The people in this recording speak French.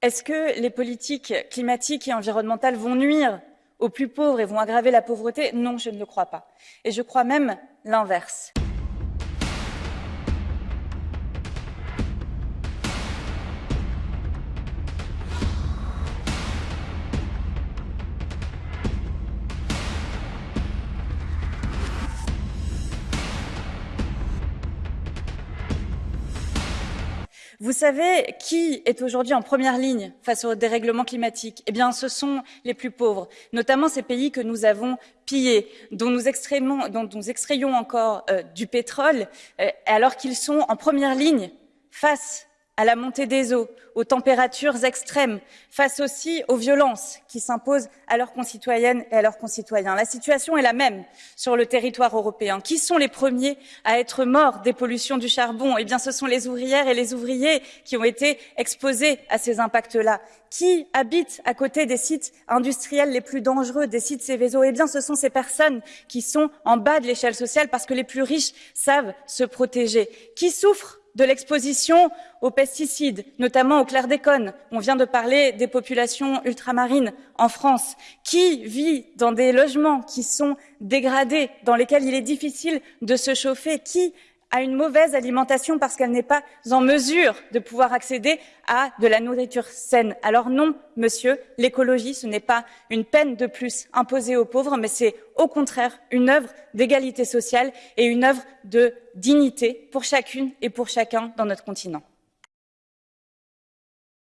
Est-ce que les politiques climatiques et environnementales vont nuire aux plus pauvres et vont aggraver la pauvreté? Non, je ne le crois pas. Et je crois même l'inverse. Vous savez qui est aujourd'hui en première ligne face au dérèglement climatique? Eh bien, ce sont les plus pauvres, notamment ces pays que nous avons pillés, dont nous, extrayons encore euh, du pétrole, euh, alors qu'ils sont en première ligne face à la montée des eaux, aux températures extrêmes, face aussi aux violences qui s'imposent à leurs concitoyennes et à leurs concitoyens. La situation est la même sur le territoire européen. Qui sont les premiers à être morts des pollutions du charbon? Eh bien, ce sont les ouvrières et les ouvriers qui ont été exposés à ces impacts-là. Qui habite à côté des sites industriels les plus dangereux, des sites Céveso Eh bien, ce sont ces personnes qui sont en bas de l'échelle sociale parce que les plus riches savent se protéger. Qui souffrent de l'exposition aux pesticides, notamment au chlordécone. On vient de parler des populations ultramarines en France. Qui vit dans des logements qui sont dégradés, dans lesquels il est difficile de se chauffer? Qui à une mauvaise alimentation parce qu'elle n'est pas en mesure de pouvoir accéder à de la nourriture saine. Alors non, monsieur, l'écologie, ce n'est pas une peine de plus imposée aux pauvres, mais c'est au contraire une œuvre d'égalité sociale et une œuvre de dignité pour chacune et pour chacun dans notre continent.